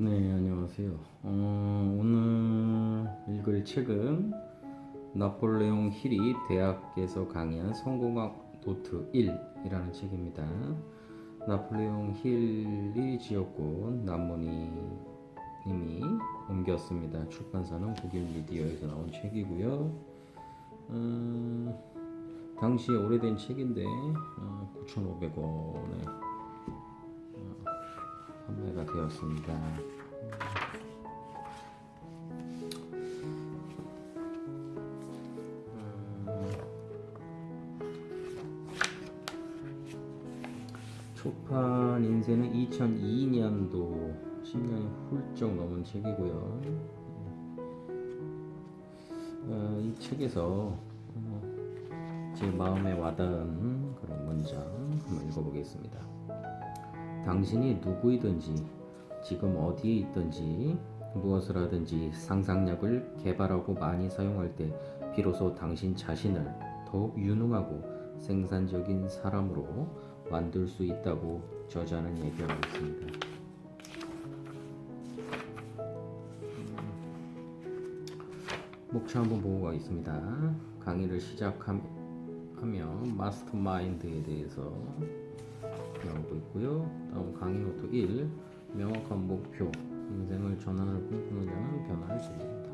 네, 안녕하세요. 어, 오늘 읽을 책은 나폴레옹 힐이 대학에서 강의한 성공학 노트 1이라는 책입니다. 나폴레옹 힐이 지었고 남문희 님이 옮겼습니다. 출판사는 국일 미디어에서 나온 책이고요. 어, 당시에 오래된 책인데 어, 9,500원에 판매가 되었습니다. 초판 인쇄는 2002년도 10년이 훌쩍 넘은 책이고요. 어, 이 책에서 어, 제 마음에 와닿은 그런 문장 한번 읽어보겠습니다. 당신이 누구이든지 지금 어디에 있든지 무엇을 하든지 상상력을 개발하고 많이 사용할 때 비로소 당신 자신을 더욱 유능하고 생산적인 사람으로 만들 수 있다고 저자는 얘기하고 있습니다. 목차 한번 보고 가겠습니다. 강의를 시작하며 mastermind에 대해서 나오고 있고요. 다음 강의 노트 1 명확한 목표 인생을 전환을 꿈꾸느냐는 변화를 즐긴다.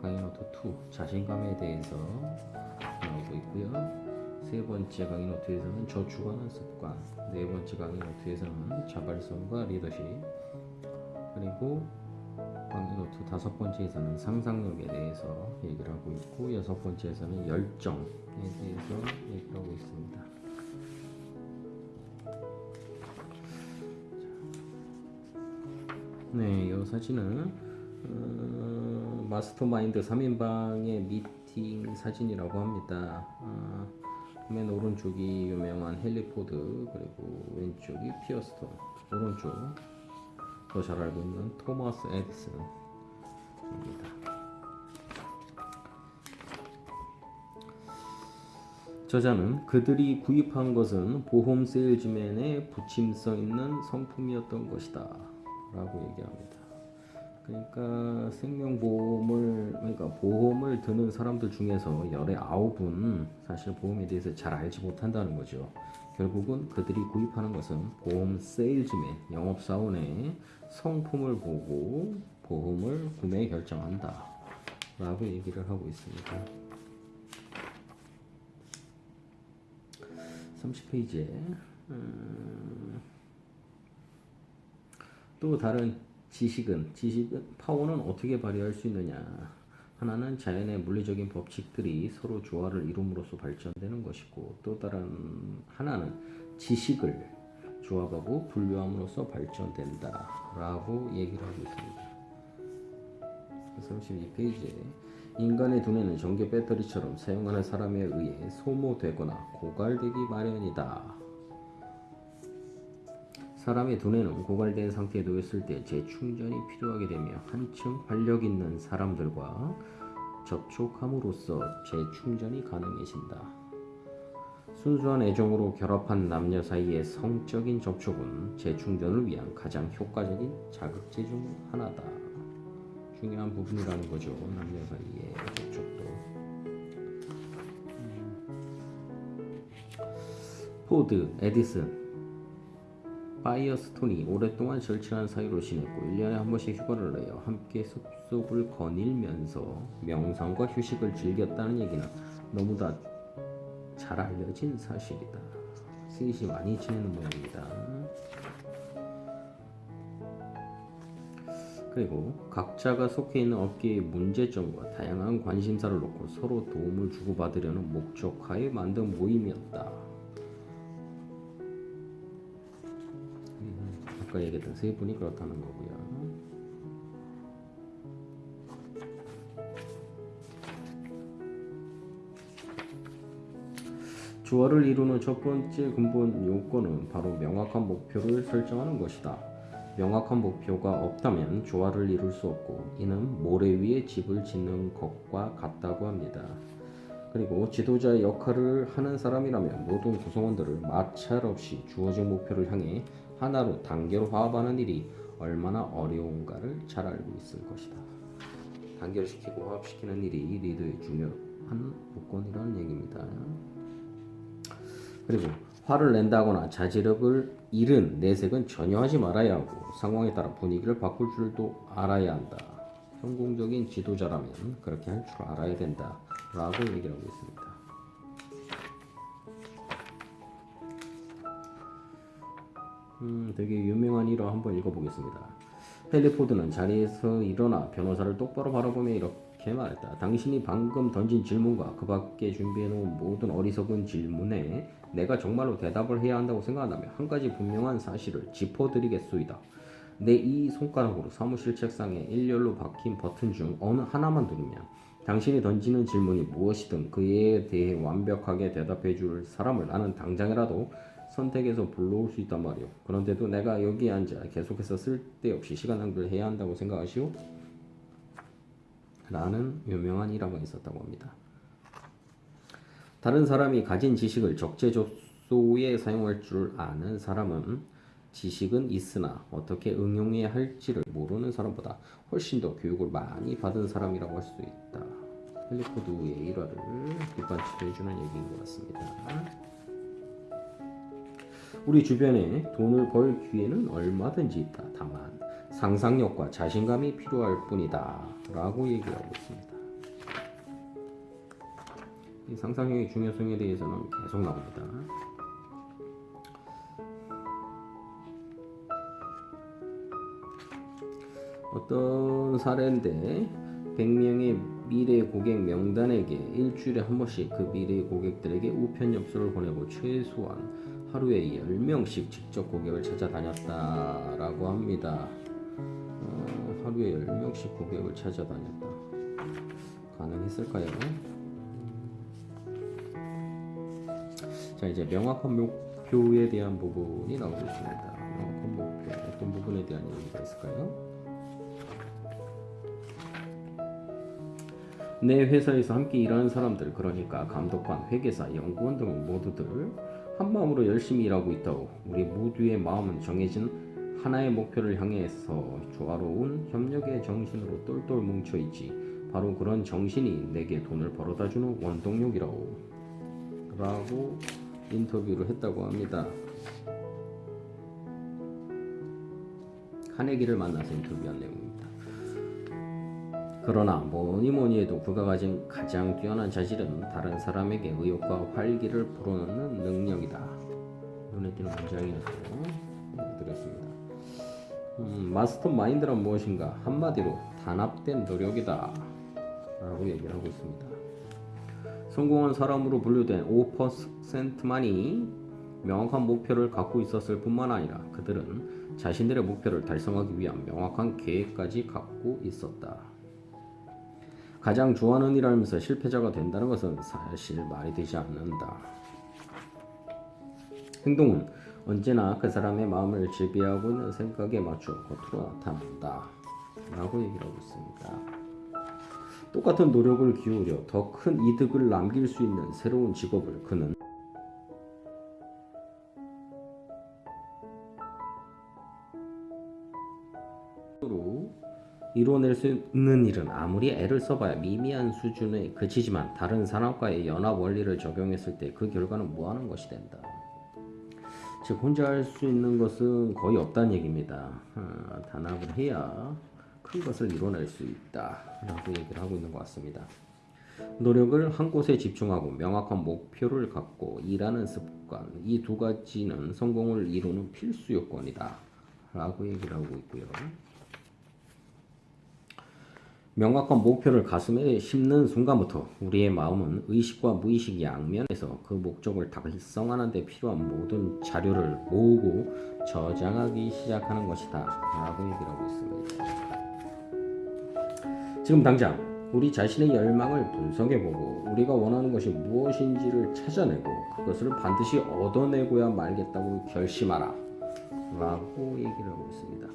강의 노트 2 자신감에 대해서 나오고 있고요. 세 번째 강의 노트에서는 저축하는 습관 네 번째 강의 노트에서는 자발성과 리더십 그리고 강의 노트 다섯 번째에서는 상상력에 대해서 얘기를 하고 있고 여섯 번째에서는 열정에 대해서 얘기를 하고 있습니다. 네, 이 사진은 어, mastermind 3인방의 미팅 사진이라고 합니다. 어, 맨 오른쪽이 유명한 헨리 포드 그리고 왼쪽이 파이어스톤 오른쪽 더 잘 알고 있는 토마스 에디슨입니다. 저자는 그들이 구입한 것은 보험 세일즈맨의 부침성 있는 성품이었던 것이다 라고 얘기합니다. 그러니까 생명보험을 그러니까 보험을 드는 사람들 중에서 열의 아홉은 사실 보험에 대해서 잘 알지 못한다는 거죠. 결국은 그들이 구입하는 것은 보험 세일즈맨 영업사원의 성품을 보고 보험을 구매 결정한다 라고 얘기를 하고 있습니다. 30페이지에 음, 또 다른 지식은 지식은 파워는 어떻게 발휘할 수 있느냐. 하나는 자연의 물리적인 법칙들이 서로 조화를 이룸으로써 발전되는 것이고 또 다른 하나는 지식을 조합하고 분류함으로써 발전된다 라고 얘기를 하고 있습니다. 32페이지에 인간의 두뇌는 전기 배터리처럼 사용하는 사람에 의해 소모되거나 고갈되기 마련이다 사람의 두뇌는 고갈된 상태에 놓였을 때 재충전이 필요하게 되며 한층 활력 있는 사람들과 접촉함으로써 재충전이 가능해진다. 순수한 애정으로 결합한 남녀 사이의 성적인 접촉은 재충전을 위한 가장 효과적인 자극제 중 하나다. 중요한 부분이라는 거죠. 남녀 사이의 접촉도. 포드, 에디슨, 파이어스톤이 오랫동안 절친한 사이로 지냈고 1년에 한 번씩 휴가를 내어 함께 숲속을 거닐면서 명상과 휴식을 즐겼다는 얘기는 너무나 잘 알려진 사실이다. 셋이 많이 지내는 모양입니다. 그리고 각자가 속해 있는 업계의 문제점과 다양한 관심사를 놓고 서로 도움을 주고받으려는 목적하에 만든 모임이었다. 아까 얘기했던 세 분이 그렇다는 거고요. 조화를 이루는 첫 번째 근본 요건은 바로 명확한 목표를 설정하는 것이다. 명확한 목표가 없다면 조화를 이룰 수 없고 이는 모래 위에 집을 짓는 것과 같다고 합니다. 그리고 지도자의 역할을 하는 사람이라면 모든 구성원들을 마찰 없이 주어진 목표를 향해 하나로 단계로 화합하는 일이 얼마나 어려운가를 잘 알고 있을 것이다. 단결시키고 화합시키는 일이 리더의 중요한 요건이라는 얘기입니다. 그리고 화를 낸다거나 자제력을 잃은 내색은 전혀 하지 말아야 하고 상황에 따라 분위기를 바꿀 줄도 알아야 한다. 성공적인 지도자라면 그렇게 할 줄 알아야 된다. 라고 얘기를 하고 있습니다. 음, 되게 유명한 일화 한번 읽어보겠습니다. 헨리 포드는 자리에서 일어나 변호사를 똑바로 바라보며 이렇게 말했다. 당신이 방금 던진 질문과 그 밖에 준비해놓은 모든 어리석은 질문에 내가 정말로 대답을 해야 한다고 생각한다면 한 가지 분명한 사실을 짚어드리겠소이다. 내 이 손가락으로 사무실 책상에 일렬로 박힌 버튼 중 어느 하나만 누르면 당신이 던지는 질문이 무엇이든 그에 대해 완벽하게 대답해 줄 사람을 나는 당장이라도 선택해서 불러올 수 있단 말이오. 그런데도 내가 여기에 앉아 계속해서 쓸데없이 시간 낭비를 해야 한다고 생각하시오? 라는 유명한 일화가 있었다고 합니다. 다른 사람이 가진 지식을 적재적소에 사용할 줄 아는 사람은 지식은 있으나 어떻게 응용해야 할지를 모르는 사람보다 훨씬 더 교육을 많이 받은 사람이라고 할 수 있다. 헬리코드의 일화를 뒷받침해주는 얘기인 것 같습니다. 우리 주변에 돈을 벌 기회는 얼마든지 있다. 다만 상상력과 자신감이 필요할 뿐이다. 라고 얘기하고 있습니다. 이 상상력의 중요성에 대해서는 계속 나옵니다. 어떤 사례인데 100명의 미래 고객 명단에게 일주일에 한 번씩 그 미래 고객들에게 우편 엽서를 보내고 최소한 하루에 10명씩 직접 고객을 찾아다녔다라고 합니다. 어, 하루에 10명씩 고객을 찾아다녔다. 가능했을까요? 자 이제 명확한 목표에 대한 부분이 나오고 있습니다. 명확한 목표 어떤 부분에 대한 얘기가 있을까요? 내 회사에서 함께 일하는 사람들 그러니까 감독관, 회계사, 연구원 등 모두들 한 마음으로 열심히 일하고 있다고 우리 모두의 마음은 정해진 하나의 목표를 향해서 조화로운 협력의 정신으로 똘똘 뭉쳐 있지 바로 그런 정신이 내게 돈을 벌어다 주는 원동력이라고 라고 인터뷰를 했다고 합니다. 카네기를 만나서 인터뷰한 내용입니다. 그러나 뭐니 뭐니 해도 그가 가진 가장 뛰어난 자질은 다른 사람에게 의욕과 활기를 불어넣는 능력이다. 눈에 띄는 문장이었어요. 드렸습니다. 음, 마스터 마인드란 무엇인가? 한마디로 단합된 노력이다. 라고 얘기를 하고 있습니다. 성공한 사람으로 분류된 5%만이 명확한 목표를 갖고 있었을 뿐만 아니라 그들은 자신들의 목표를 달성하기 위한 명확한 계획까지 갖고 있었다. 가장 좋아하는 일 하면서 실패자가 된다는 것은 사실 말이 되지 않는다. 행동은 언제나 그 사람의 마음을 지배하고 있는 생각에 맞춰 겉으로 나타난다. 라고 얘기를 하고 있습니다. 똑같은 노력을 기울여 더 큰 이득을 남길 수 있는 새로운 직업을 그는 이뤄낼 수 있는 일은 아무리 애를 써봐야 미미한 수준에 그치지만 다른 산업과의 연합 원리를 적용했을 때 그 결과는 무한한 것이 된다. 즉 혼자 할 수 있는 것은 거의 없다는 얘기입니다. 아, 단합을 해야 큰 것을 이뤄낼 수 있다 라고 얘기를 하고 있는 것 같습니다. 노력을 한 곳에 집중하고 명확한 목표를 갖고 일하는 습관 이 두 가지는 성공을 이루는 필수 요건이다 라고 얘기를 하고 있고요. 명확한 목표를 가슴에 심는 순간부터 우리의 마음은 의식과 무의식 양면에서 그 목적을 달성하는 데 필요한 모든 자료를 모으고 저장하기 시작하는 것이다 라고 얘기를 하고 있습니다. 지금 당장 우리 자신의 열망을 분석해보고 우리가 원하는 것이 무엇인지를 찾아내고 그것을 반드시 얻어내고야 말겠다고 결심하라 라고 얘기를 하고 있습니다.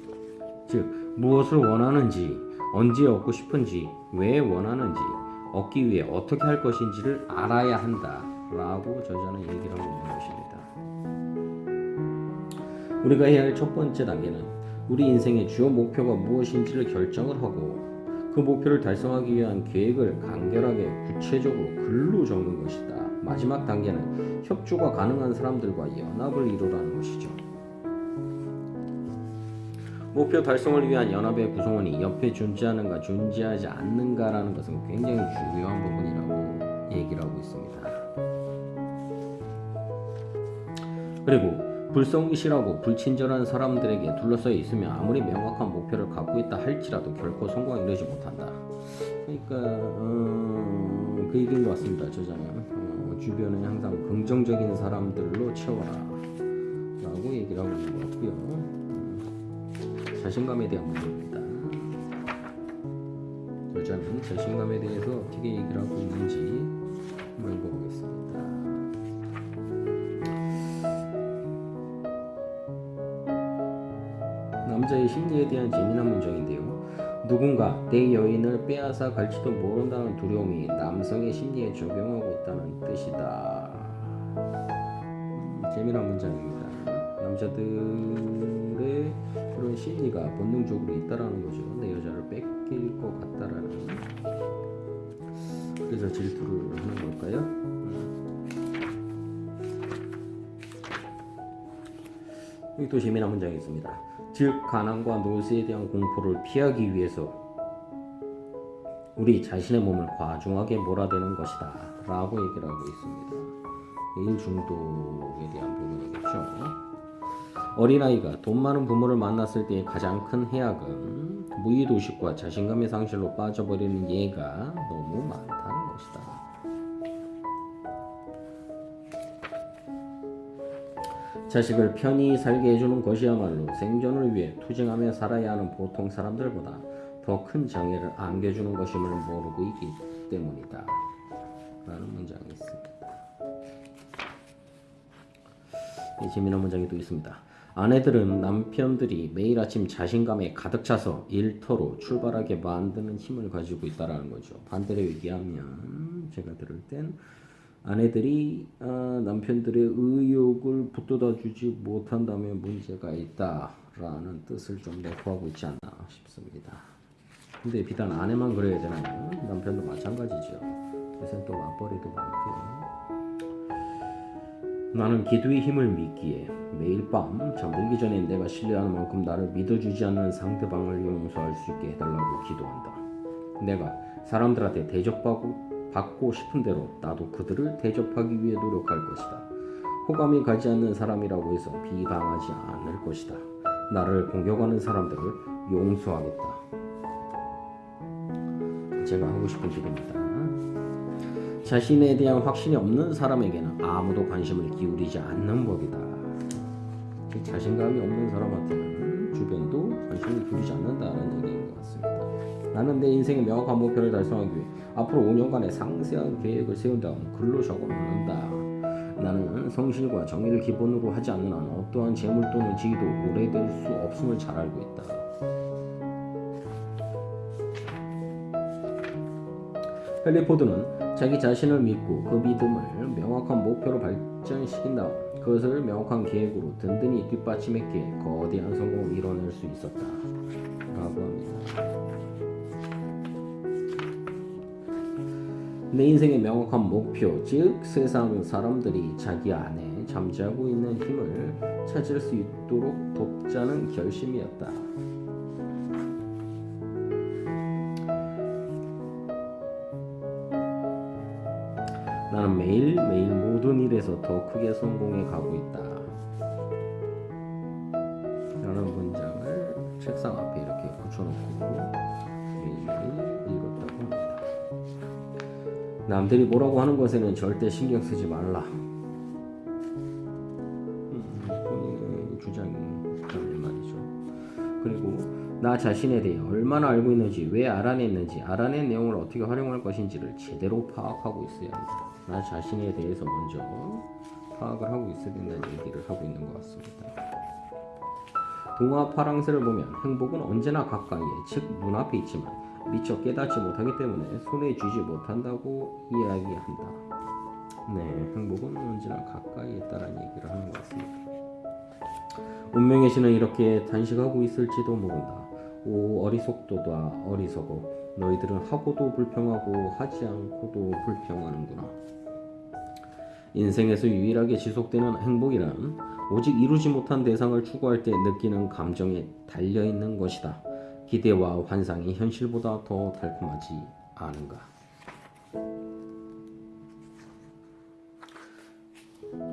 즉 무엇을 원하는지 언제 얻고 싶은지, 왜 원하는지, 얻기 위해 어떻게 할 것인지를 알아야 한다. 라고 저자는 얘기를 하고 있는 것입니다. 우리가 해야 할 첫 번째 단계는 우리 인생의 주요 목표가 무엇인지를 결정을 하고 그 목표를 달성하기 위한 계획을 간결하게 구체적으로 글로 적는 것이다. 마지막 단계는 협조가 가능한 사람들과 연합을 이루라는 것이죠. 목표 달성을 위한 연합의 구성원이 옆에 존재하는가 존재하지 않는가라는 것은 굉장히 중요한 부분이라고 얘기를 하고 있습니다. 그리고 불성실하고 불친절한 사람들에게 둘러싸여 있으면 아무리 명확한 목표를 갖고 있다 할지라도 결코 성공에 이르지 못한다. 그러니까 어, 그 얘기인 것 같습니다. 저자는 어, 주변에 항상 긍정적인 사람들로 채워라 라고 얘기를 하고 있는 것 같고요. 음, 자신감에 대한 부분입니다. 저자는 자신감에 대해서 어떻게 얘기를 하고 있는지 한번 읽어보겠습니다. 남자의 심리에 대한 재미난 문장인데요. 누군가 내 여인을 빼앗아 갈지도 모른다는 두려움이 남성의 심리에 적용하고 있다는 뜻이다. 음, 재미난 문장입니다. 남자들의 그런 심리가 본능적으로 있다라는 거죠. 내 여자를 뺏길 것 같다라는. 그래서 질투를 하는 걸까요? 음. 여기 또 재미난 문장이 있습니다. 즉 가난과 노쇠에 대한 공포를 피하기 위해서 우리 자신의 몸을 과중하게 몰아대는 것이다 라고 얘기를 하고 있습니다. 일 중독에 대한 부분이겠죠. 어린아이가 돈 많은 부모를 만났을 때의 가장 큰 해악은 무의도식과 자신감의 상실로 빠져버리는 예가 너무 많다는 것이다. 자식을 편히 살게 해주는 것이야말로 생존을 위해 투쟁하며 살아야 하는 보통 사람들보다 더 큰 장애를 안겨주는 것임을 모르고 있기 때문이다. 라는 문장이 있습니다. 이 재미난 문장이 또 있습니다. 아내들은 남편들이 매일 아침 자신감에 가득 차서 일터로 출발하게 만드는 힘을 가지고 있다라는 거죠. 반대로 얘기하면 제가 들을 땐 아내들이 어, 남편들의 의욕을 붙돋아 주지 못한다면 문제가 있다라는 뜻을 좀 내포하고 있지 않나 싶습니다. 근데 비단 아내만 그래야 되나요? 남편도 마찬가지죠. 그래서 또 맞벌이도 많고요. 나는 기도의 힘을 믿기에 매일 밤 잠들기 전에 내가 신뢰하는 만큼 나를 믿어주지 않는 상대방을 용서할 수 있게 해달라고 기도한다. 내가 사람들한테 대접받고 받고 싶은 대로 나도 그들을 대접하기 위해 노력할 것이다. 호감이 가지 않는 사람이라고 해서 비방하지 않을 것이다. 나를 공격하는 사람들을 용서하겠다. 제가 하고 싶은 기도입니다. 자신에 대한 확신이 없는 사람에게는 아무도 관심을 기울이지 않는 법이다. 자신감이 없는 사람한테는 주변도 관심을 기울이지 않는다는 얘기인 것 같습니다. 나는 내 인생의 명확한 목표를 달성하기 위해 앞으로 5년간의 상세한 계획을 세운 다음 글로 적어 놓는다. 나는 성실과 정의를 기본으로 하지 않는 한 어떠한 재물 또는 지위도 오래될 수 없음을 잘 알고 있다. 헨리 포드는 자기 자신을 믿고 그 믿음을 명확한 목표로 발전시킨 다음 그것을 명확한 계획으로 든든히 뒷받침했기에 거대한 성공을 이뤄낼 수 있었다. 라고 합니다. 내 인생의 명확한 목표, 즉 세상 사람들이 자기 안에 잠자고 있는 힘을 찾을 수 있도록 돕자는 결심이었다. 나는 매일매일 모든 일에서 더 크게 성공해 가고 있다. 라는 문장을 책상 앞에 이렇게 붙여놓고 매일매일 읽었다고 합니다. 남들이 뭐라고 하는 것에는 절대 신경 쓰지 말라. 음, 나 자신에 대해 얼마나 알고 있는지, 왜 알아냈는지, 알아낸 내용을 어떻게 활용할 것인지를 제대로 파악하고 있어야 한다. 나 자신에 대해서 먼저 파악을 하고 있어야 된다는 얘기를 하고 있는 것 같습니다. 동화 파랑새를 보면 행복은 언제나 가까이에, 즉 눈앞에 있지만 미처 깨닫지 못하기 때문에 손에 쥐지 못한다고 이야기한다. 네, 행복은 언제나 가까이 있다는 얘기를 하는 것 같습니다. 운명의 신은 이렇게 단식하고 있을지도 모른다. 오 어리석도다 어리석어 너희들은 하고도 불평하고 하지 않고도 불평하는구나. 인생에서 유일하게 지속되는 행복이란 오직 이루지 못한 대상을 추구할 때 느끼는 감정에 달려 있는 것이다. 기대와 환상이 현실보다 더 달콤하지 않은가.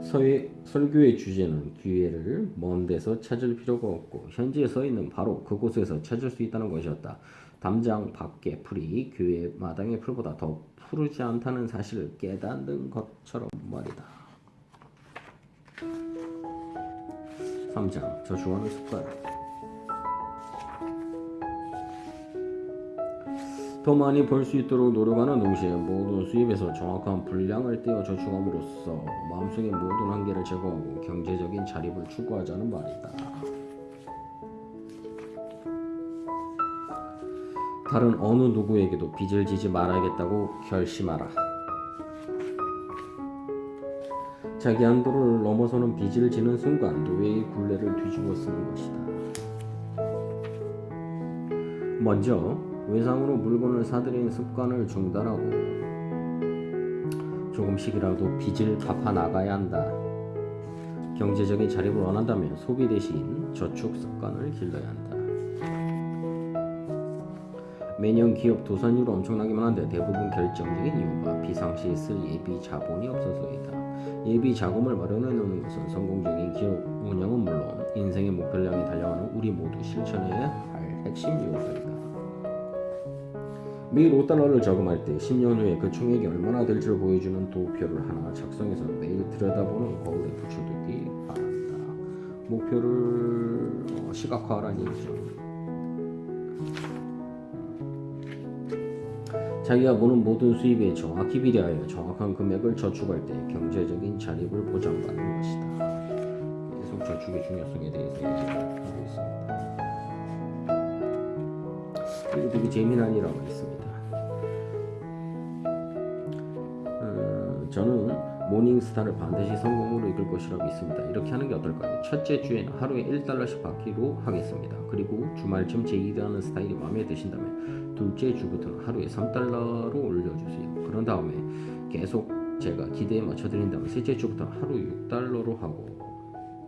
서의 설교의 주제는 기회를 먼 데서 찾을 필요가 없고 현지에 서 있는 바로 그곳에서 찾을 수 있다는 것이었다. 담장 밖의 풀이 교회 마당의 풀보다 더 푸르지 않다는 사실을 깨닫는 것처럼 말이다. 3장 저주하는 습관 더 많이 벌 수 있도록 노력하는 동시에 모든 수입에서 정확한 분량을 떼어 저축함으로써 마음속의 모든 한계를 제거하고 경제적인 자립을 추구하자는 말이다. 다른 어느 누구에게도 빚을 지지 말아야겠다고 결심하라. 자기 한도를 넘어서는 빚을 지는 순간 노예의 굴레를 뒤집어 쓰는 것이다. 먼저 외상으로 물건을 사들이는 습관을 중단하고 조금씩이라도 빚을 갚아 나가야 한다. 경제적인 자립을 원한다면 소비 대신 저축 습관을 길러야 한다. 매년 기업 도산율은 엄청나게 많은데 대부분 결정적인 이유가 비상시에 쓸 예비 자본이 없어서이다. 예비 자금을 마련해 놓는 것은 성공적인 기업 운영은 물론 인생의 목표를 향해 달려가는 우리 모두 실천해야 할 핵심 요소이다. 매일 5달러를 저금할 때 10년 후에 그 총액이 얼마나 될지를 보여주는 도표를 하나 작성해서 매일 들여다보는 거울에 붙여두기 바란다. 목표를 어, 시각화하라는 얘기죠. 자기가 보는 모든 수입에 정확히 비례하여 정확한 금액을 저축할 때 경제적인 자립을 보장받는 것이다. 계속 저축의 중요성에 대해서 얘기를 하고 있습니다. 그리고 되게 재미난 일화가 있습니다. 어, 저는 모닝스타를 반드시 성공으로 이끌 것이라고 믿습니다. 이렇게 하는 게 어떨까요? 첫째 주에는 하루에 1달러씩 받기로 하겠습니다. 그리고 주말쯤 제 일하는 스타일이 마음에 드신다면 둘째 주부터는 하루에 3달러로 올려주세요. 그런 다음에 계속 제가 기대에 맞춰드린다면 셋째 주부터는 하루 6달러로 하고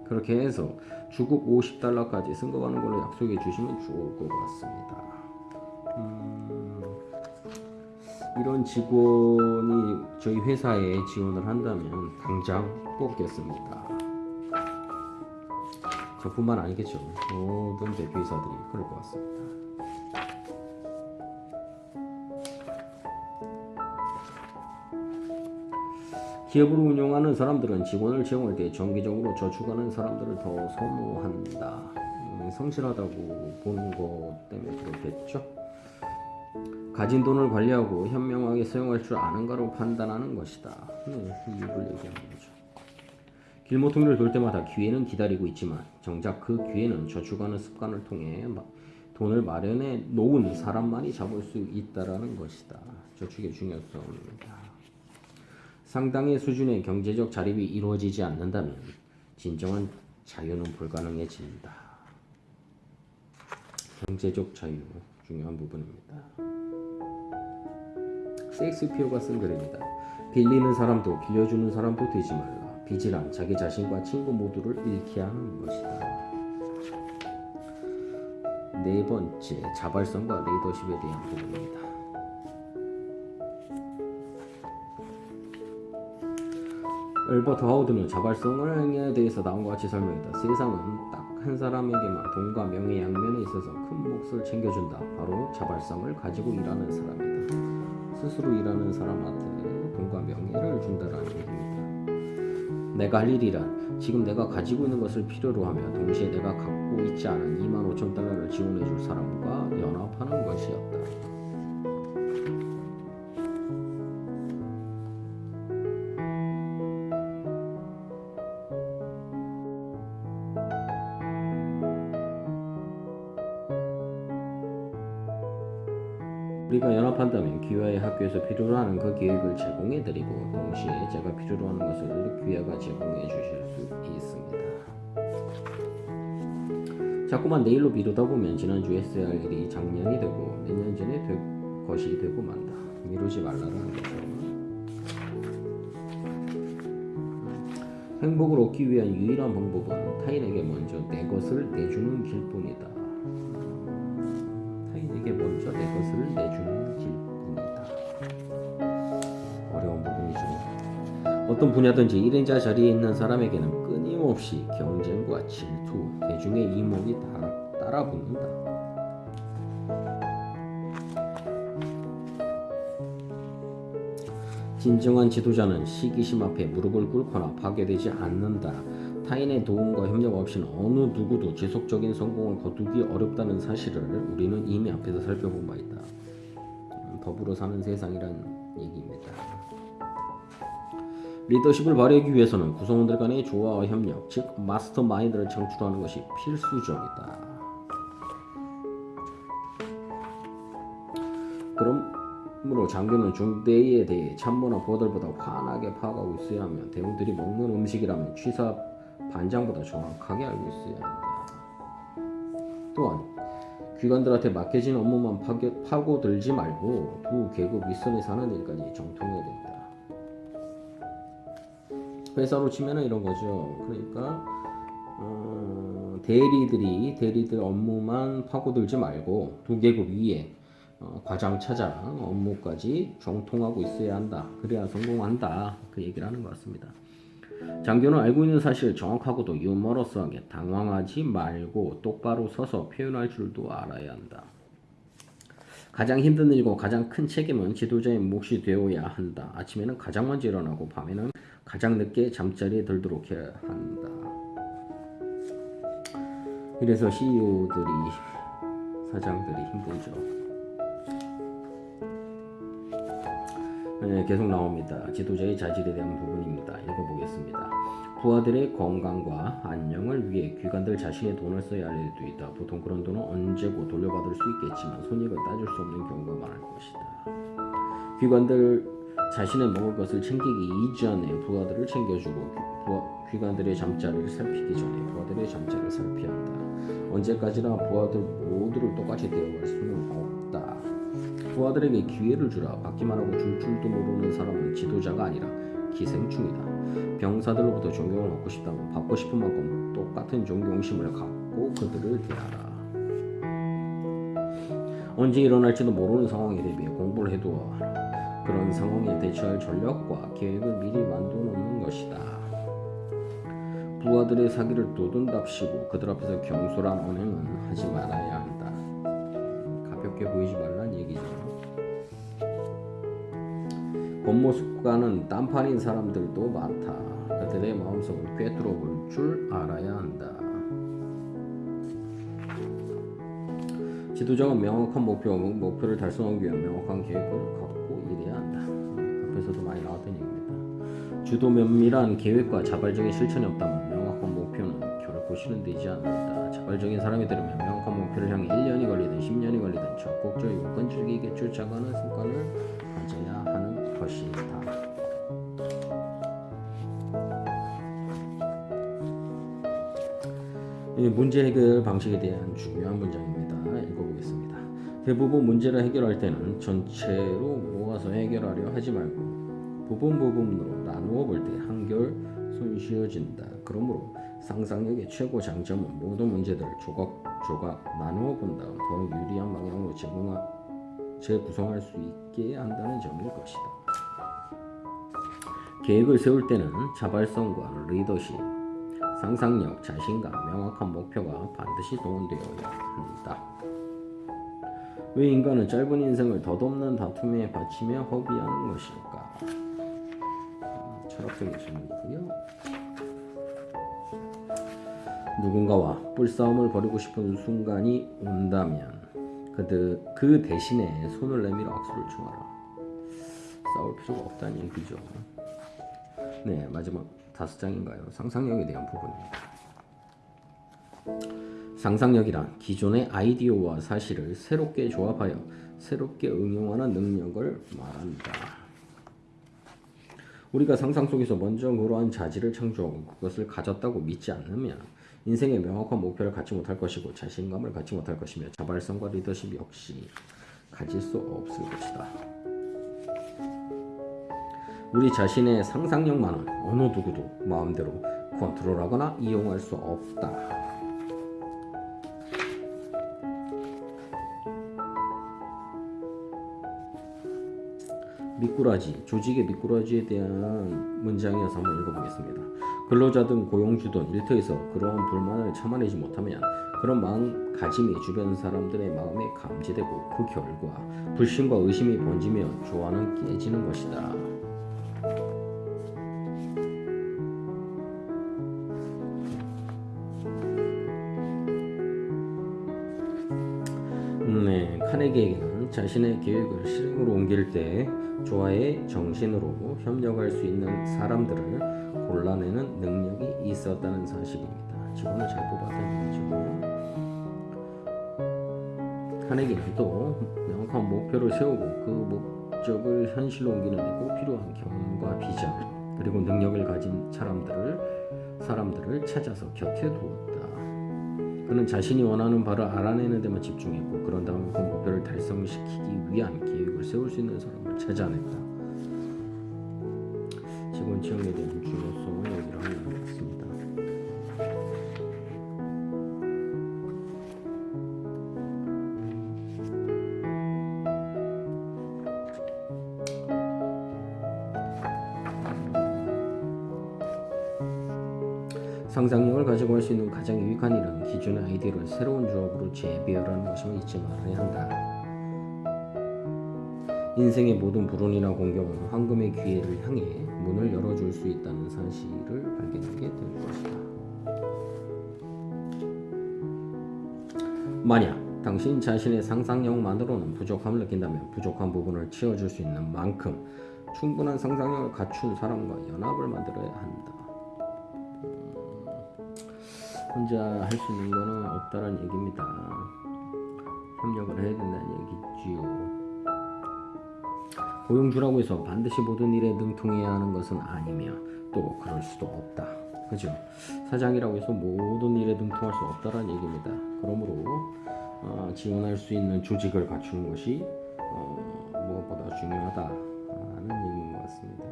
그렇게 해서 주급 50달러까지 승거하는 걸로 약속해 주시면 좋을 것 같습니다. 음, 이런 직원이 저희 회사에 지원을 한다면 당장 뽑겠습니다. 저뿐만 아니겠죠. 모든 대표이사들이 그럴 것 같습니다. 기업을 운영하는 사람들은 직원을 채용할 때 정기적으로 저축하는 사람들을 더 선호한다. 음, 성실하다고 보는 것 때문에 그렇겠죠. 가진 돈을 관리하고 현명하게 사용할 줄 아는가로 판단하는 것이다. 네, 이 이유를 얘기하는 거죠. 길모퉁이를 돌 때마다 기회는 기다리고 있지만 정작 그 기회는 저축하는 습관을 통해 마- 돈을 마련해 놓은 사람만이 잡을 수 있다라는 것이다. 저축의 중요성입니다. 상당의 수준의 경제적 자립이 이루어지지 않는다면 진정한 자유는 불가능해진다. 경제적 자유 중요한 부분입니다. 셰익스피어가 쓴 글입니다. 빌리는 사람도 빌려주는 사람도 되지 말라. 빚이란 자기 자신과 친구 모두를 잃게 하는 것이다. 네 번째, 자발성과 리더십에 대한 부분입니다. 엘버트 하우드는 자발성에 대해서 다음과 같이 설명했다. 세상은 딱 한 사람에게만 돈과 명예 양면에 있어서 큰 몫을 챙겨준다. 바로 자발성을 가지고 일하는 사람이다. 스스로 일하는 사람한테 돈과 명예를 준다라는 얘기입니다. 내가 할 일이란 지금 내가 가지고 있는 것을 필요로 하며 동시에 내가 갖고 있지 않은 2만 5천 달러를 지원해 줄 사람과 연합하는 것이었다. 학교에서 필요로 하는 그 계획을 제공해 드리고 동시에 제가 필요로 하는 것을 귀화가 제공해 주실 수 있습니다. 자꾸만 내일로 미루다 보면 지난주에 했어야 할 일이 작년이 되고 몇 년 전에 될 것이 되고 만다. 미루지 말라는 거죠. 행복을 얻기 위한 유일한 방법은 타인에게 먼저 내 것을 내주는 길뿐이다. 어떤 분야든지 1인자 자리에 있는 사람에게는 끊임없이 경쟁과 질투, 대중의 이목이 따라, 따라붙는다. 진정한 지도자는 시기심 앞에 무릎을 꿇거나 파괴되지 않는다. 타인의 도움과 협력 없이는 어느 누구도 지속적인 성공을 거두기 어렵다는 사실을 우리는 이미 앞에서 살펴본 바 있다. 음, 더불어 사는 세상이란 얘기입니다. 리더십을 발휘하기 위해서는 구성원들 간의 조화와 협력, 즉 마스터마인드를 창출하는 것이 필수적이다. 그러므로 장교는 중대에 대해 참모나 부하들보다 환하게 파악하고 있어야 하며 대원들이 먹는 음식이라면 취사 반장보다 정확하게 알고 있어야 한다. 또한 귀관들한테 맡겨진 업무만 파고, 파고들지 말고 두 계급 윗선에 사는 일까지 정통해야 된다. 회사로 치면은 이런 거죠. 그러니까 어, 대리들이 대리들 업무만 파고들지 말고 두 계급 위에 어, 과장 차장 업무까지 정통하고 있어야 한다. 그래야 성공한다. 그 얘기를 하는 것 같습니다. 장교는 알고 있는 사실을 정확하고도 유머러스하게 당황하지 말고 똑바로 서서 표현할 줄도 알아야 한다. 가장 힘든 일이고 가장 큰 책임은 지도자의 몫이 되어야 한다. 아침에는 가장 먼저 일어나고 밤에는 가장 늦게 잠자리에 들도록 해야 한다. 그래서 CEO들이 사장들이 힘들죠. 네, 계속 나옵니다. 지도자의 자질에 대한 부분입니다. 읽어보겠습니다. 부하들의 건강과 안녕을 위해 귀관들 자신의 돈을 써야 할 일도 있다. 보통 그런 돈은 언제고 돌려받을 수 있겠지만 손익을 따질 수 없는 경우가 많을 것이다. 귀관들 자신의 먹을 것을 챙기기 이전에 부하들을 챙겨주고 부하, 귀관들의 잠자리를 살피기 전에 부하들의 잠자리를 살펴야 한다. 언제까지나 부하들 모두를 똑같이 대우할 수는 없다. 부하들에게 기회를 주라. 받기만 하고 줄 줄도 모르는 사람은 지도자가 아니라 기생충이다. 병사들로부터 존경을 받고 싶다면 받고 싶은 만큼 똑같은 존경심을 갖고 그들을 대하라. 언제 일어날지도 모르는 상황에 대비해 공부를 해두어 그런 상황에 대처할 전략과 계획을 미리 만들어 놓는 것이다. 부하들의 사기를 도둔답시고 그들 앞에서 경솔한 언행은 하지 말아야 한다. 가볍게 보이지 말란 얘기죠. 겉모습과는 딴판인 사람들도 많다. 그들의 마음속을 꿰뚫어 볼 줄 알아야 한다. 지도자가 명확한 목표, 목표를 달성하기 위한 명확한 계획을 갖고 에서도 많이 나왔던 얘기입니다. 주도 면밀한 계획과 자발적인 실천이 없다면 명확한 목표는 결코 실현되지 않는다. 자발적인 사람이 되려면 명확한 목표를 향해 1년이 걸리든 10년이 걸리든 적극적이고 끈질기게 쫓아가는 습관을 가져야 하는 것이다. 이 문제 해결 방식에 대한 중요한 문장입니다. 읽어보겠습니다. 대부분 문제를 해결할 때는 전체로 모아서 해결하려 하지 말고 부분 부분으로 나누어 볼 때 한결 손쉬워진다. 그러므로 상상력의 최고 장점은 모든 문제들을 조각조각 나누어 본 다음 더 유리한 방향으로 제공하, 재구성할 수 있게 한다는 점일 것이다. 계획을 세울 때는 자발성과 리더십, 상상력, 자신감, 명확한 목표가 반드시 동원되어야 한다. 왜 인간은 짧은 인생을 덧없는 다툼에 바치며 허비하는 것일까? 음, 철학적인 질문이고요. 누군가와 뿔싸움을 벌이고 싶은 순간이 온다면 그들 그 대신에 손을 내밀어 악수를 청하라. 싸울 필요가 없다는 얘기죠. 네, 마지막 다섯 장인가요? 상상력에 대한 부분입니다. 상상력이란 기존의 아이디어와 사실을 새롭게 조합하여 새롭게 응용하는 능력을 말한다. 우리가 상상 속에서 먼저 그러한 자질을 창조하고 그것을 가졌다고 믿지 않으면 인생의 명확한 목표를 갖지 못할 것이고 자신감을 갖지 못할 것이며 자발성과 리더십 역시 가질 수 없을 것이다. 우리 자신의 상상력만은 어느 누구도 마음대로 컨트롤하거나 이용할 수 없다. 미꾸라지, 조직의 미꾸라지에 대한 문장이어서 한번 읽어보겠습니다. 근로자든 고용주든 일터에서 그러한 불만을 참아내지 못하면 그런 마음가짐이 주변 사람들의 마음에 감지되고 그 결과 불신과 의심이 번지며 조화는 깨지는 것이다. 자신의 계획을 실행으로 옮길 때 조화의 정신으로 협력할 수 있는 사람들을 골라내는 능력이 있었다는 사실입니다. 직원을 잘 뽑았다는 거죠. 카네기는 또 명확한 목표를 세우고 그 목적을 현실로 옮기는 데꼭 필요한 경험과 비전 그리고 능력을 가진 사람들을 사람들을 찾아서 곁에 두었다. 그는 자신이 원하는 바를 알아내는 데만 집중했고 그런 다음에 그 목표를 달성시키기 위한 계획을 세울 수 있는 사람을 찾아냈다. 직원 채용에 대한 주요성 얘기를 하고 있습니다. 상상력을 가지고 할 수 있는 가장 유익한 일은 기존의 아이디어를 새로운 조합으로 재배열하는 것임을 잊지 말아야 한다. 인생의 모든 불운이나 공경은 황금의 기회를 향해 문을 열어줄 수 있다는 사실을 발견하게 될 것이다. 만약 당신 자신의 상상력만으로는 부족함을 느낀다면 부족한 부분을 채워줄 수 있는 만큼 충분한 상상력을 갖춘 사람과 연합을 만들어야 한다. 혼자 할 수 있는 거는 없다는 얘기입니다. 협력을 해야 된다는 얘기지요. 고용주라고 해서 반드시 모든 일에 능통해야 하는 것은 아니며 또 그럴 수도 없다. 그죠? 사장이라고 해서 모든 일에 능통할 수 없다는 얘기입니다. 그러므로 어, 지원할 수 있는 조직을 갖추는 것이 어, 무엇보다 중요하다는 얘기인 것 같습니다.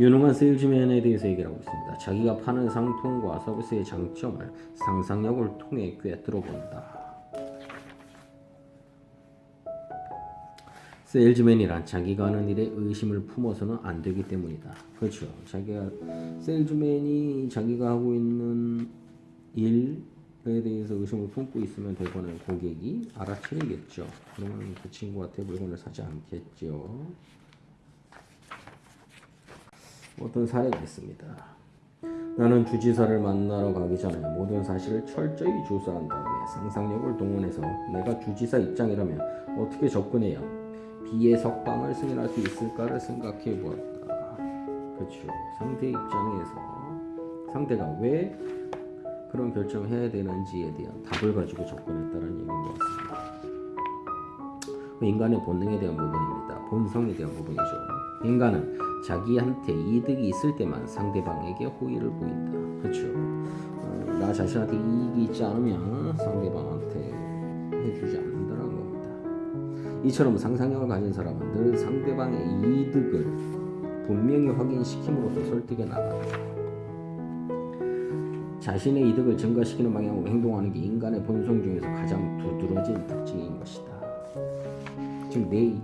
유능한 세일즈맨에 대해서 얘기를 하고 있습니다. 자기가 파는 상품과 서비스의 장점을 상상력을 통해 꿰뚫어 본다. 세일즈맨이란 자기가 하는 일에 의심을 품어서는 안 되기 때문이다. 그렇죠. 자기가 세일즈맨이 자기가 하고 있는 일에 대해서 의심을 품고 있으면 대부분의 고객이 알아채리겠죠. 그러면 그 친구한테 물건을 사지 않겠죠. 어떤 사례가 있습니다. 나는 주지사를 만나러 가기 전에 모든 사실을 철저히 조사한 다음에 상상력을 동원해서 내가 주지사 입장이라면 어떻게 접근해야 비의 석방을 승인할 수 있을까를 생각해 보았다. 그렇죠. 상대 입장에서 상대가 왜 그런 결정을 해야 되는지에 대한 답을 가지고 접근했다는 얘기인 것 같습니다. 인간의 본능에 대한 부분입니다. 본성에 대한 부분이죠. 인간은 자기한테 이득이 있을 때만 상대방에게 호의를 보인다. 그렇죠. 어, 나 자신한테 이익이 있지 않으면 상대방한테 해주지 않는다는 겁니다. 이처럼 상상력을 가진 사람은 늘 상대방의 이득을 분명히 확인시킴으로써 설득에 나간다. 자신의 이득을 증가시키는 방향으로 행동하는 게 인간의 본성 중에서 가장 두드러진 특징인 것이다. 즉, 내,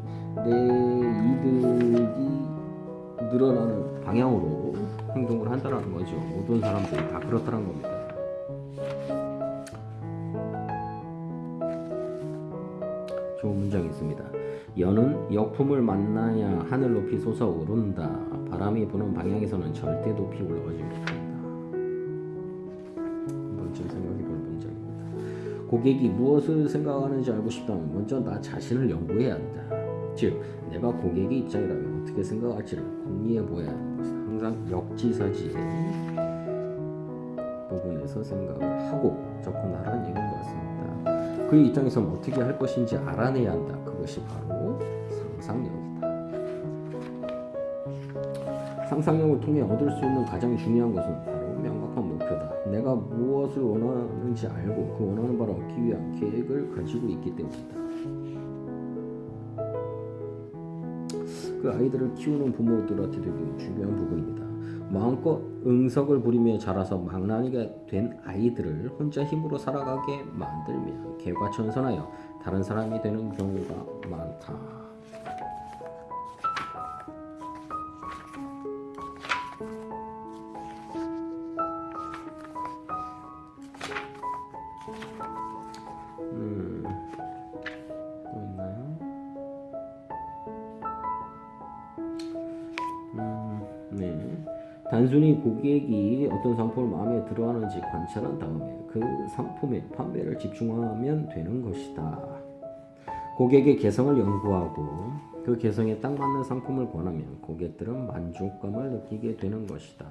내 이득이 늘어나는 방향으로 행동을 한다는 거죠. 모든 사람들이 다 그렇다는 겁니다. 좋은 문장이 있습니다. 연은 역품을 만나야 하늘 높이 솟아오른다. 바람이 부는 방향에서는 절대 높이 올라가지 못한다. 한번 좀 생각해볼 문장입니다. 고객이 무엇을 생각하는지 알고 싶다면 먼저 나 자신을 연구해야 한다. 즉, 내가 고객의 입장이라면 어떻게 생각할지를 궁리해 보아야 하는 것은 항상 역지사지의 부분에서 생각을 하고 접근하라는 얘기인 것 같습니다. 그 입장에서는 어떻게 할 것인지 알아내야 한다. 그것이 바로 상상력이다. 상상력을 통해 얻을 수 있는 가장 중요한 것은 바로 명확한 목표다. 내가 무엇을 원하는지 알고 그 원하는 바를 얻기 위한 계획을 가지고 있기 때문이다. 그 아이들을 키우는 부모들한테 되게 중요한 부분입니다. 마음껏 응석을 부리며 자라서 망나니가 된 아이들을 혼자 힘으로 살아가게 만들면 개과천선하여 다른 사람이 되는 경우가 많다. 어떤 상품을 마음에 들어하는지 관찰한 다음에 그 상품의 판매를 집중하면 되는 것이다. 고객의 개성을 연구하고 그 개성에 딱 맞는 상품을 권하면 고객들은 만족감을 느끼게 되는 것이다.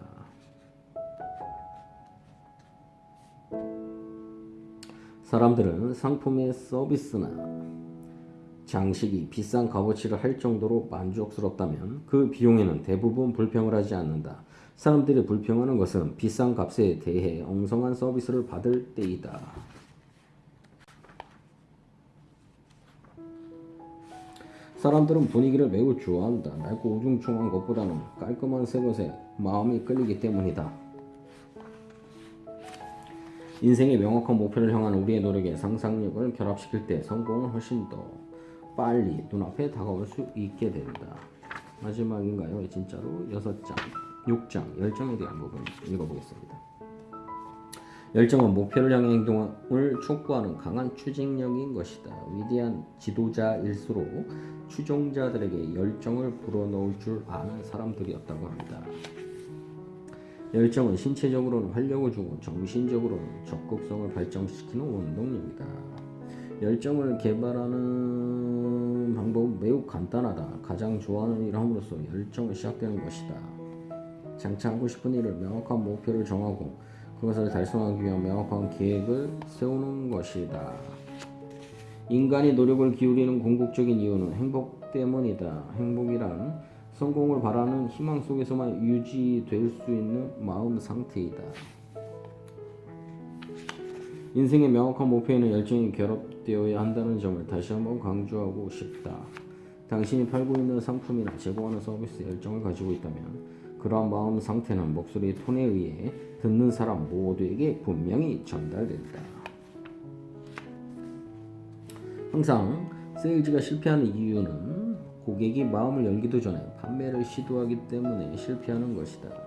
사람들은 상품의 서비스나 장식이 비싼 값어치를 할 정도로 만족스럽다면 그 비용에는 대부분 불평을 하지 않는다. 사람들이 불평하는 것은 비싼 값에 대해 엉성한 서비스를 받을 때이다. 사람들은 분위기를 매우 좋아한다. 낡고 우중충한 것보다는 깔끔한 새 것에 마음이 끌리기 때문이다. 인생의 명확한 목표를 향한 우리의 노력에 상상력을 결합시킬 때 성공은 훨씬 더 빨리 눈앞에 다가올 수 있게 된다. 마지막인가요? 진짜로 여섯 장, 6장 열정에 대한 부분 읽어보겠습니다. 열정은 목표를 향해 행동을 촉구하는 강한 추진력인 것이다. 위대한 지도자일수록 추종자들에게 열정을 불어넣을 줄 아는 사람들이었다고 합니다. 열정은 신체적으로는 활력을 주고 정신적으로는 적극성을 발전시키는 원동력이다. 열정을 개발하는 방법은 매우 간단하다. 가장 좋아하는 일을 함으로써 열정을 시작되는 것이다. 장차 하고 싶은 일을 명확한 목표를 정하고 그것을 달성하기 위한 명확한 계획을 세우는 것이다. 인간이 노력을 기울이는 궁극적인 이유는 행복 때문이다. 행복이란 성공을 바라는 희망 속에서만 유지될 수 있는 마음 상태이다. 인생의 명확한 목표에는 열정이 결합되어야 한다는 점을 다시 한번 강조하고 싶다. 당신이 팔고 있는 상품이나 제공하는 서비스에 열정을 가지고 있다면 그러한 마음 상태는 목소리 톤에 의해 듣는 사람 모두에게 분명히 전달된다. 항상 세일즈가 실패하는 이유는 고객이 마음을 열기도 전에 판매를 시도하기 때문에 실패하는 것이다.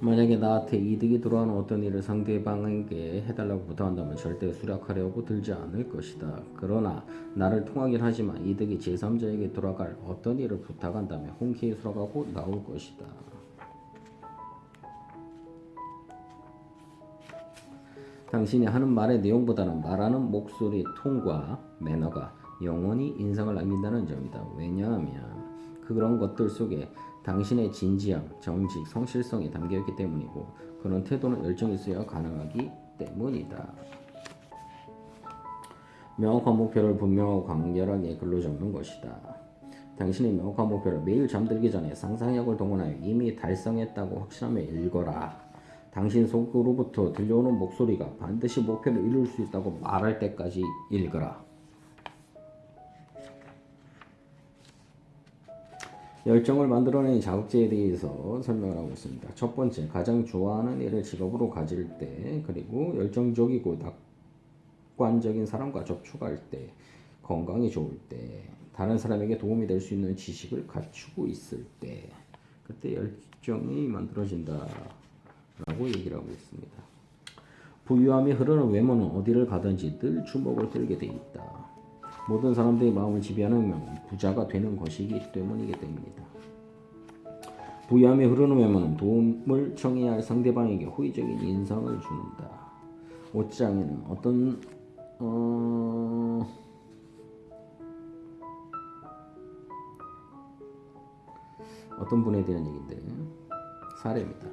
만약에 나한테 이득이 돌아오는 어떤 일을 상대방에게 해달라고 부탁한다면 절대 수락하려고 들지 않을 것이다. 그러나 나를 통하긴 하지만 이득이 제3자에게 돌아갈 어떤 일을 부탁한다면 흔쾌히 수락하고 나올 것이다. 당신이 하는 말의 내용보다는 말하는 목소리 톤과 매너가 영원히 인상을 남긴다는 점이다. 왜냐하면 그런 것들 속에 당신의 진지함, 정직, 성실성이 담겨있기 때문이고 그런 태도는 열정이 있어야 가능하기 때문이다. 명확한 목표를 분명하고 간결하게 글로 적는 것이다. 당신의 명확한 목표를 매일 잠들기 전에 상상력을 동원하여 이미 달성했다고 확신하며 읽어라. 당신 속으로부터 들려오는 목소리가 반드시 목표를 이룰 수 있다고 말할 때까지 읽어라. 열정을 만들어낸 자극제에 대해서 설명을 하고 있습니다. 첫 번째, 가장 좋아하는 일을 직업으로 가질 때, 그리고 열정적이고 낙관적인 사람과 접촉할 때, 건강이 좋을 때, 다른 사람에게 도움이 될 수 있는 지식을 갖추고 있을 때, 그때 열정이 만들어진다라고 얘기를 하고 있습니다. 부유함이 흐르는 외모는 어디를 가든지 늘 주목을 끌게 돼 있다. 모든 사람들의 마음을 지배하는 부자가 되는 것이기 때문이기 때문이다. 흐르는 외모는 도움을 청해야 할 상대방에게 호의적인 인상을 준다. 옷장에는 어떤 어... 어떤 분에 대한 얘기인데 사례입니다.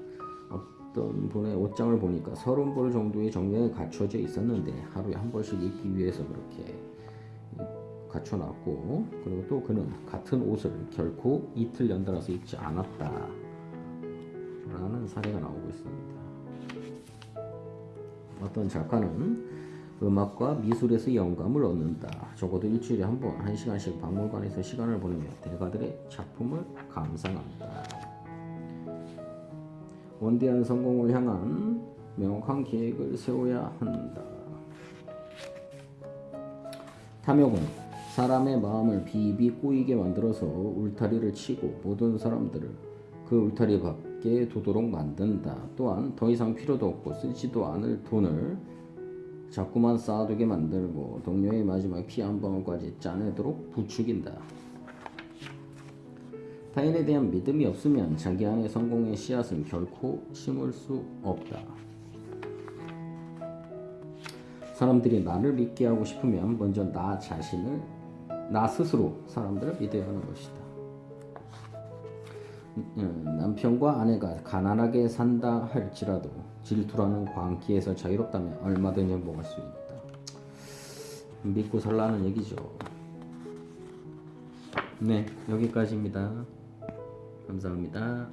어떤 분의 옷장을 보니까 서른 벌 정도의 정량이 갖춰져 있었는데 하루에 한 벌씩 입기 위해서 그렇게 갖춰놨고 그리고 또 그는 같은 옷을 결코 이틀 연달아서 입지 않았다 라는 사례가 나오고 있습니다. 어떤 작가는 음악과 미술에서 영감을 얻는다. 적어도 일주일에 한 번, 한 시간씩 박물관에서 시간을 보내며 대가들의 작품을 감상한다. 원대한 성공을 향한 명확한 계획을 세워야 한다. 탐욕은 사람의 마음을 비비 꼬이게 만들어서 울타리를 치고 모든 사람들을 그 울타리 밖에 두도록 만든다. 또한 더 이상 필요도 없고 쓰지도 않을 돈을 자꾸만 쌓아두게 만들고 동료의 마지막 피 한 방울까지 짜내도록 부추긴다. 타인에 대한 믿음이 없으면 자기 안의 성공의 씨앗은 결코 심을 수 없다. 사람들이 나를 믿게 하고 싶으면 먼저 나 자신을 나 스스로 사람들을 믿어야 하는 것이다. 음, 남편과 아내가 가난하게 산다 할지라도 질투라는 광기에서 자유롭다면 얼마든지 행복할 수 있다. 믿고 살라는 얘기죠. 네, 여기까지입니다. 감사합니다.